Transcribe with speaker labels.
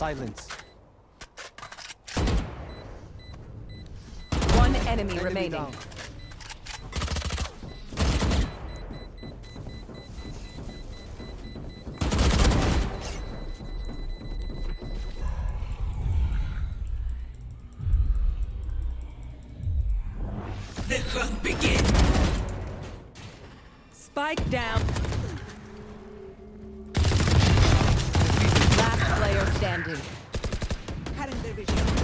Speaker 1: silence.
Speaker 2: One enemy,
Speaker 1: Enemy
Speaker 2: remaining.
Speaker 1: down.
Speaker 2: Spike down. Last player standing.
Speaker 3: Cutting their vision.